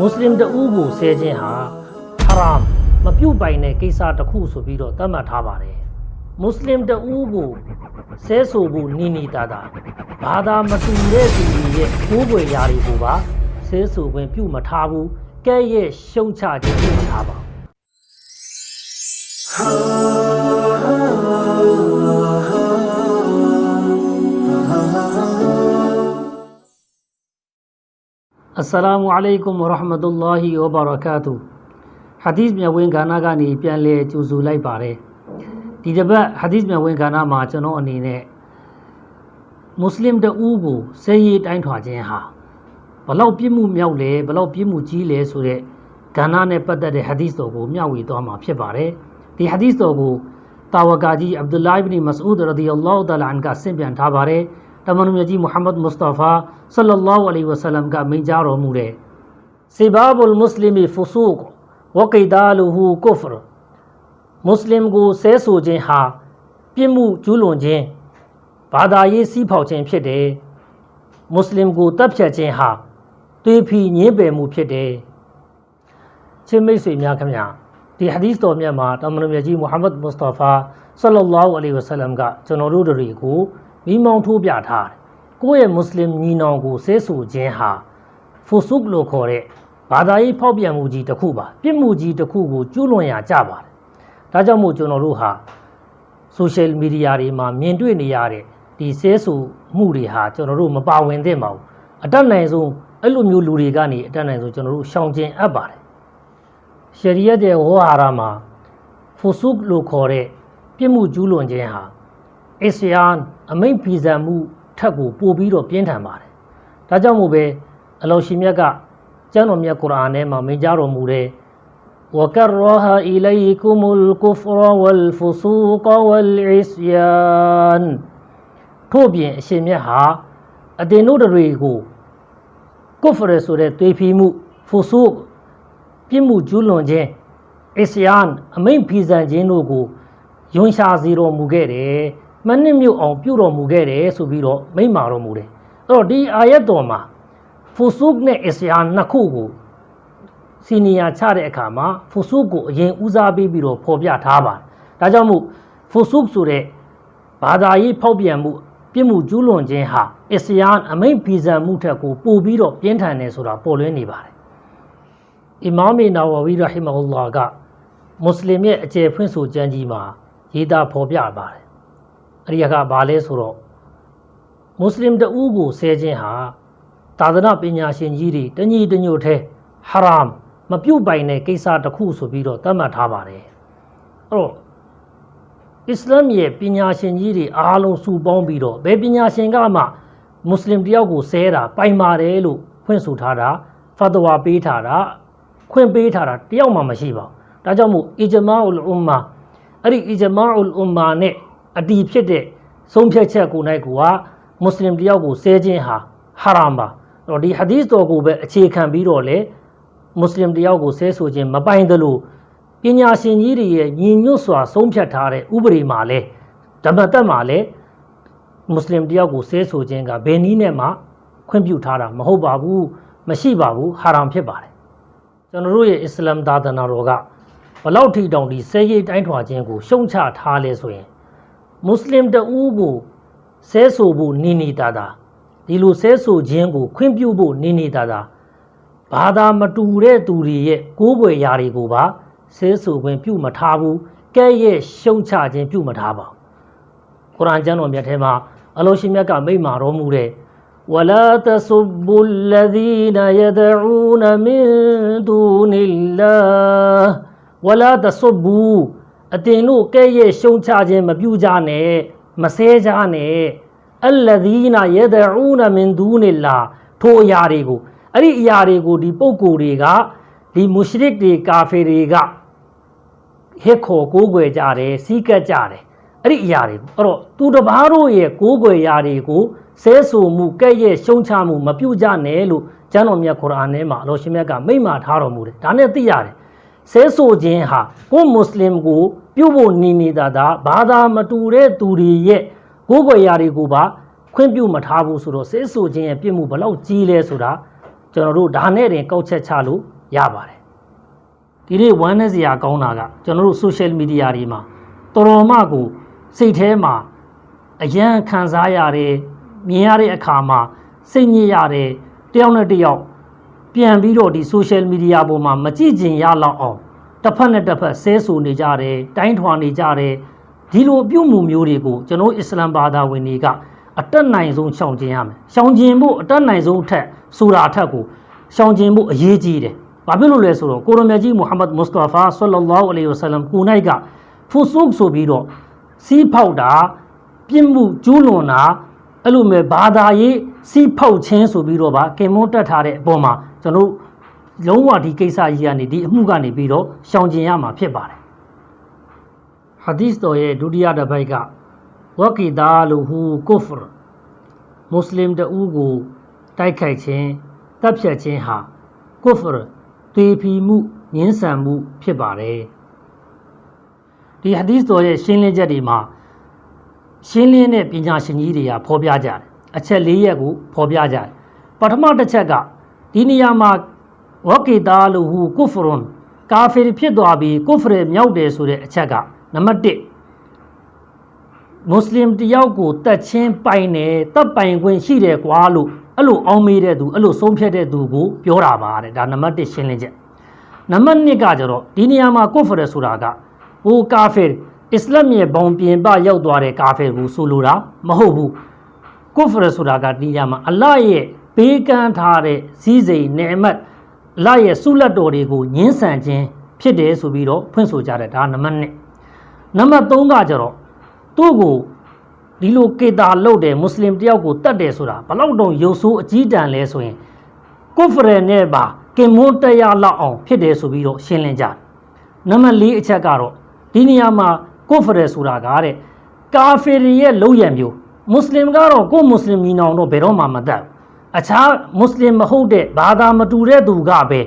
မွတ်စလင်တဦးကိုဆဲခြင်းဟာဟရာမ်မပြုတ်ပိုင်တဲ့ကိစ္စတစ်ခုဆိုပြီးတော့သတ်မှတ်ထားပါတယ်မွတ်စလင်တဦးကိုဆဲဆိုဖို့နီနီတာတာဘာသာမတူတဲ့သူတွေရဲ့ကိုးကွယ်ရာတွေကိုပါဆဲဆိုခွင့်ပြုမထားဘူးကဲရဲ့ရှုံချခြင်းပြုထားပါအ စ္စလာမုအလိုင်ကွမ်ဝရဟမတုလာဟီဝဘရကာတူဟာဒီသ်မြတ်ဝင်ကဏ္ဍကနေပြန်လဲကြိုဆိုလိုက်ပါတယ်ဒီတစ်ပတ်ဟာဒီသ်မြတ်ဝင်ကဏ္ဍမှာကျွန်တော်အနေနဲ့မွတ်စလင်တဦးကိုဆဲရေးတိုင်းထွာခြင်းဟာဘလောက်ပြစ်မှုမြောက်လဲဘလောက်ပြစ်မှုကြီးလဲဆိုတဲ့ကဏ္ဍနဲ့ပတ်သက်တဲ့ဟာဒီသ်တော်ကိုမျှဝေသွားမှာဖြစ်ပါတယ်ဒီဟာဒီသ်တော်ကိုတာဝကာကြီးအဗ်ဒူလာအစ်ဘ်နီမစအူဒ်ရဒီအလ္လာဟူတအာလာအန်ကဆင့်ပြန်ထားပါတယ် တမန်တော်မြတ်ကြီးမုဟမ္မဒ်မုစတာဖာဆလ္လာလာဟူအလိုင်ဝါဆလမ်ကမိန့်ကြားတော်မူတဲ့စီဘာဘုလ်မုစလင်ဖူဆူကဝကိဒါလူဟူကုဖရမွတ်စလင်ကိုဆဲဆိုခြင်းဟာပြစ်မှုကျူးလွန်ခြင်းဘာသာရေးစီးဖောက်ခြင်းဖြစ်တယ်မွတ်စလင်ကိုတပ်ဖြတ်ခြင်းဟာသွေးဖီညင်းပယ်မှုဖြစ်တယ်ချင်းမိတ်ဆွေများခင်ဗျာဒီဟာဒီသ်တော်မြတ်မှာတမန်တော်မြတ်ကြီးမုဟမ္မဒ်မုစတာဖာဆလ္လာလာဟူအလိုင်ဝါဆလမ်ကကျွန်တော်တို့တွေကို မိမောင်းထိုးပြထားတယ်ကိုယ့်ရဲ့မွတ်စလင်ညီနောင်ကိုဆဲဆိုခြင်းဟာဖူဆုကလို့ခေါ်တဲ့ဘာသာရေးဖောက်ပြန်မှုကြီးတစ်ခုပါပြစ်မှုကြီးတစ်ခုကိုကျူးလွန်ရကြပါတယ်ဒါကြောင့်မို့ကျွန်တော်တို့ဟာဆိုရှယ်မီဒီယာတွေမှာမြင်တွေ့နေရတဲ့ဒီဆဲဆိုမှုတွေဟာကျွန်တော်တို့မပါဝင်သင့်ပါဘူးအတက်နိုင်ဆုံးအဲ့လိုမျိုးလူတွေကနေအတက်နိုင်ဆုံးကျွန်တော်တို့ရှောင်ကျဉ်အပ်ပါတယ်ရှရီယတ်ရဲ့ဝါဟာရမှာဖူဆုကလို့ခေါ်တဲ့ပြစ်မှုကျူးလွန်ခြင်းဟာ အစ္စယန်အမိန့်ဖီဇံမှုထက်ကိုပိုပြီးတော့ပြင်းထန်ပါတယ်။ဒါကြောင့်မို့ပဲအလောရှင်မြတ်ကကျမ်းတော်မြတ်ကုရ်အာန်ထဲမှာမိန့်ကြားတော်မူတဲ့ وكره إليكم الكفر والفسوق والعصيان ထို့ပြင်အရှင်မြတ်ဟာအတင်တို့တွေကိုကုဖရဆိုတဲ့သွေးဖီမှုဖူဆုပြစ်မှုကျူးလွန်ခြင်းအစ္စယန်အမိန့်ဖီဇံခြင်းတို့ကိုယွန်ရှာစီတော်မူခဲ့တယ် မနှစ်မြုပ်အောင်ပြုတော်မူခဲ့တယ်ဆိုပြီးတော့မိန့်မာတော်မူတယ်အဲ့တော့ဒီအာယတ်တော်မှာဖူဆုနဲ့အစ္စယန်နှစ်ခုကိုစီနီယာချတဲ့အခါမှာဖူဆုကိုအရင်ဦးစားပေးပြီးတော့ဖော်ပြထားပါတယ်ဒါကြောင့်မို့ဖူဆုဆိုတဲ့ဘာသာရေးဖောက်ပြန်မှုပြစ်မှုကျူးလွန်ခြင်းဟာအစ္စယန်အမိန့်ဖီဇံမှုထက်ကိုပိုပြီးတော့ပြင်းထန်တယ်ဆိုတာပေါ်လွင်နေပါတယ်အီမာမီနာဝဝီရဟီမဟူလာကမွတ်စလင်ရဲ့အကျယ်ဖွင့်ဆိုကြံကြီးမှာရေးသားဖော်ပြပါတယ် အရိယကဘာလဲဆိုတော့မွတ်စလင်တဦးကိုဆဲခြင်းဟာသာသနာပညာရှင်ကြီးတွေတညီတညွတ်ထဲဟရာမ်မပြုတ်ပိုင်တဲ့ကိစ္စတစ်ခုဆိုပြီးတော့သတ်မှတ်ထားပါတယ်အဲ့တော့အစ္စလာမ်ရဲ့ပညာရှင်ကြီးတွေအားလုံးစုပေါင်းပြီးတော့ဘယ်ပညာရှင်ကမှမွတ်စလင်တယောက်ကိုဆဲတာပိုင်ပါတယ်လို့ဖွင့်ဆိုထားတာဖတ်တဝါပေးထားတာခွင့်ပေးထားတာတယောက်မှမရှိပါဘူးဒါကြောင့်မို့အီဂျမာအူလ်အွမ်မာအဲ့ဒီအီဂျမာအူလ်အွမ်မာနဲ့ အတီဖြစ်တဲ့ဆုံးဖြတ်ချက်ကိုနိုင်ကမွတ်စလင်တယောက်ကိုဆဲခြင်းဟာဟာရမ်ပါအဲ့တော့ဒီဟာဒီသ်တော်ကိုပဲအခြေခံပြီးတော့လေမွတ်စလင်တယောက်ကိုဆဲဆိုခြင်းမပိုင်သလိုပညာရှင်ကြီးတွေရဲ့ညီညွတ်စွာဆုံးဖြတ်ထားတဲ့ဥပဒေမှာလဲဓမ္မတက်မှာလဲမွတ်စလင်တယောက်ကိုဆဲဆိုခြင်းကဘယ်နည်းနဲ့မှခွင့်ပြုထားတာမဟုတ်ပါဘူးမရှိပါဘူးဟာရမ်ဖြစ်ပါတယ်ကျွန်တော်တို့ရဲ့အစ္စလာမ်သာသနာတော်ကဘလောက်ထိတောင်ဒီဆဲရိတ်တိုင်းထွာခြင်းကိုရှုံချထားလဲဆိုရင် မွတ်စလင်တဦးကိုဆဲဆိုဖို့နေနေတာတာဒီလိုဆဲဆိုခြင်းကိုခွင့်ပြုဖို့နေနေတာတာဘာသာမတူတဲ့သူတွေရဲ့ကိုးကွယ်ရာတွေကိုပါဆဲဆိုခွင့်ပြုမထားဘူးကဲရဲ့ရှုံချခြင်းပြုမထားပါဘူးကုရ်အာန်ကျမ်းတော်မြတ်ထဲမှာအလောရှိမြတ်ကမိန့်မာတော်မူတဲ့ ولا تسبوا الذين يدعون من دون الله ولا تسبوا အတင်တို့ကဲ့ရဲ့ရှုံချခြင်းမပြုကြနဲ့မဆဲကြနဲ့အလ္လဒီနာယဒအူနမင်ဒူနီလာထိုအရာတွေကိုအဲ့ဒီအရာတွေကိုဒီပုဂ္ဂိုလ်တွေကဒီမုရှရစ်တွေကာဖီတွေကဟစ်ခေါ်ကိုးကွယ်ကြတယ်စီးကပ်ကြတယ်အဲ့ဒီအရာတွေကိုအဲ့တော့သူတစ်ပါးတို့ရဲ့ကိုးကွယ်ရာတွေကိုဆဲဆိုမှုကဲ့ရဲ့ရှုံချမှုမပြုကြနဲ့လို့ကျမ်းတော်မြတ်ကုရ်အာန်ထဲမှာအလောရှင်မြတ်ကမိန့်မာထားတော်မူတယ်ဒါနဲ့သိရတယ် ဆဲဆိုခြင်းဟာကိုမွတ်စလင်ကို ပြုဖို့နေနေတာဒါဘာသာမတူတဲ့သူတွေရဲ့ကိုယ်ွယ်ရာတွေကိုပါခွင့်ပြုမထားဘူးဆိုတော့ဆဲဆိုခြင်းရဲ့ပြစ်မှုဘလောက်ကြီးလဲဆိုတာကျွန်တော်တို့ဒါနဲ့တင်ကောက်ချက်ချလို့ရပါတယ်ဒီနေ့ဝမ်းနည်းစရာကောင်းတာကကျွန်တော်တို့ social media တွေမှာတော်တော်မှကိုစိတ်ထဲမှာအယံခံစားရတယ်မြင်ရတဲ့အခါမှာစိတ်ညစ်ရတယ်တယောက်နဲ့တယောက် ပြန်ပြီးတော့ဒီ social media ပေါ်မှာမကြည့်ကျင်ရလောက်အောင်တစ်ဖက်နဲ့တစ်ဖက်ဆဲဆူနေကြတယ်တိုင်းထွာနေကြတယ်ဒီလိုပြုမှုမျိုးတွေကိုကျွန်တော်အစ္စလမ်ဘာသာဝင်တွေကအတက်နိုင်ဆုံးရှောင်ကျင်ရမယ်ရှောင်ကျင်ဖို့အတက်နိုင်ဆုံးအထက်ဆိုတာအထက်ကိုရှောင်ကျင်ဖို့အရေးကြီးတယ်ဘာဖြစ်လို့လဲဆိုတော့ကိုရမကြီးမုဟမ္မဒ်မုစတာဖာဆလ္လာလာဟူအလိုင်ဝဆလမ်ကိုနိုင်ကဖူဆုခ်ဆိုပြီးတော့စီးဖောက်တာပြစ်မှုကျူးလွန်တာအဲ့လိုမျိုးဘာသာရေးစီးဖောက်ခြင်းဆိုပြီးတော့ဗာကင်မွန်းတက်ထားတဲ့အပေါ်မှာ ကျွန်တော်တို့လုံးဝဒီကိစ္စကြီးကနေဒီအမှုကနေပြီးတော့ရှောင်ကျင်ရမှာဖြစ်ပါတယ်ဟာဒီစ်တော်ရဲ့ဒုတိယတစ်ပိုက်ကဝကီဒါလူဟူကုဖ်မွတ်စလင်တဦးကိုတိုက်ခိုက်ခြင်းတပ်ဖြတ်ခြင်းဟာကုဖ်တေဖီမှုငင်းဆန်မှုဖြစ်ပါတယ်ဒီဟာဒီစ်တော်ရဲ့ရှင်းလင်းချက်တွေမှာရှင်းလင်းတဲ့ပညာရှင်ကြီးတွေကဖော်ပြကြတယ်အချက်၄ရက်ကိုဖော်ပြကြတယ်ပထမတစ်ချက်က ဒီနေရာမှာဝကီတာလူဟူကုဖရွန်ကာဖီဖြစ်သွားပြီးကုဖရမြောက်တယ်ဆိုတဲ့အချက်ကနံပါတ်1မွတ်စလင်တယောက်ကိုတတ်ချင်းပိုင်တယ်တပ်ပိုင်ခွင့်ရှိတယ်ကွာလို့အဲ့လိုအောင်းမေးတဲ့သူအဲ့လိုဆုံးဖြတ်တဲ့သူကိုပြောတာပါတဲ့ဒါနံပါတ်1ရှင်းလင်းချက်နံပါတ်2ကကျတော့ဒီနေရာမှာကုဖရဆိုတာကဟိုကာဖီအစ္စလာမ်ရဲ့ဘုံပြင်ပရောက်သွားတဲ့ကာဖီကိုဆိုလိုတာမဟုတ်ဘူးကုဖရဆိုတာကဒီနေရာမှာအလ္လာဟ်ရဲ့ ပေးကမ်းထားတဲ့စည်းစိမ်နေမတ်အလ္လာဟ်ရဲ့ဆုလက်တော်တွေကိုညှင်းဆန်ခြင်းဖြစ်တယ်ဆိုပြီးတော့ဖွင့်ဆိုကြတယ်ဒါနံပါတ်1နံပါတ်3ကကျတော့သူ့ကိုဒီလိုကေတာလုပ်တယ်မွတ်စလင်တယောက်ကိုတတ်တယ်ဆိုတာဘလောက်တုံရုပ်ဆိုးအကြီးတန်းလဲဆိုရင်ကုဖရနဲ့ပါကင်မွန်းတရားလောက်အောင်ဖြစ်တယ်ဆိုပြီးတော့ရှင်းလင်းကြတယ်နံပါတ်4အချက်ကတော့ဒီနေရာမှာကုဖရဆိုတာကတဲ့ကာဖီရီရဲ့လုံရမျိုးမွတ်စလင်ကတော့ကိုမွတ်စလင်ညီနောင်တော့ဘယ်တော့မှမတတ်ဘူး အခြားမွတ်စလင်မဟုတ်တဲ့ဘာသာမတူတဲ့သူကပဲ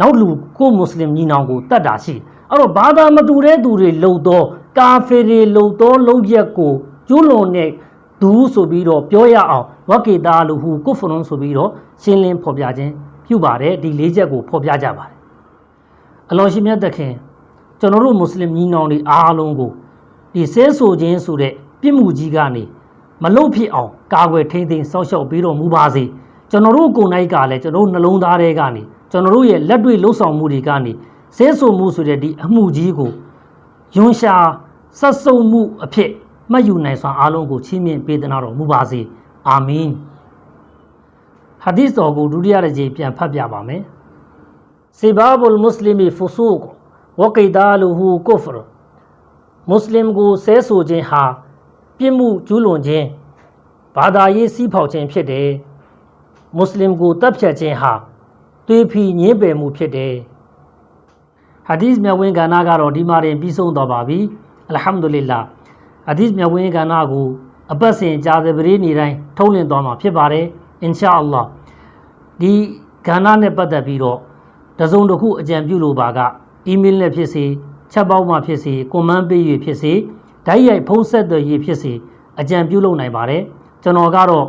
နောက်လူကိုမွတ်စလင်ညီနောင်ကိုတတ်တာရှိအဲ့တော့ဘာသာမတူတဲ့သူတွေလုံတော့ကာဖီရီလုံတော့လုံရက်ကိုကျူးလွန်တဲ့ဒူးဆိုပြီးတော့ပြောရအောင်ဝကေတာလူဟူကုဖရွန်ဆိုပြီးတော့ရှင်းလင်းဖော်ပြခြင်းပြုပါတယ်ဒီလေးချက်ကိုဖော်ပြကြပါတယ်အလောရှိမြတ်သခင်ကျွန်တော်တို့မွတ်စလင်ညီနောင်တွေအားလုံးကိုဒီဆဲဆိုခြင်းဆိုတဲ့ပြစ်မှုကြီးကနေမလုတ်ဖြစ်အောင်ကာကွယ်ထိန်းသိမ်းစောင့်ရှောက်ပေးတော်မူပါစေ ကျွန်တော်တို့ကိုယ်၌ကလည်းကျွန်တော်တို့နှလုံးသားထဲကနေကျွန်တော်တို့ရဲ့လက်တွေ့လှုပ်ဆောင်မှုတွေကနေဆဲဆိုမှုဆိုတဲ့ဒီအမှုကြီးကိုယွန်ရှာဆက်စုံမှုအဖြစ်မှတ်ယူနိုင်စွာအားလုံးကိုချီးမြှင့်ပေးသနာတော်မူပါစေအာမင်ဟာဒီစ်တော်ကိုဒုတိယတစ်ကြိမ်ပြန်ဖတ်ပြပါမယ်စီဘာဘုလ်မွတ်စလင်ဖူဆူကဝကိဒါလူဟူကုဖရမွတ်စလင်ကိုဆဲဆိုခြင်းဟာပြစ်မှုကျူးလွန်ခြင်းဘာသာရေးစီးဖောက်ခြင်းဖြစ်တယ် မွတ်စလင်ကိုတပ်ဖြတ်ခြင်းဟာသွေးဖီညင်းပယ်မှုဖြစ်တယ်ဟာဒီစ်မြတ်ဝင်ကဏ္ဍကတော့ဒီမှာတင်ပြီးဆုံးသွားပါပြီအလ်ဟမ်ဒူလ illah ဟာဒီစ်မြတ်ဝင်ကဏ္ဍကိုအပတ်စဉ်ကြာသပတေးနေ့တိုင်းထုတ်လင်းသွားမှာဖြစ်ပါတယ်အင်ရှာအလ္လာဟ်ဒီကဏ္ဍနဲ့ပတ်သက်ပြီးတော့တစုံတစ်ခုအကြံပြုလိုပါကအီးမေးလ်နဲ့ဖြစ်စေချက်ပေါက်မှဖြစ်စေကွန်မန့်ပေး၍ဖြစ်စေဓာတ်ရိုက်ဖုံးဆက်သွယ်ရေးဖြစ်စေအကြံပြုလုပ်နိုင်ပါတယ်ကျွန်တော်ကတော့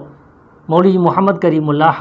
မော်လီမုဟမ္မဒ်ကရီမူလာဟ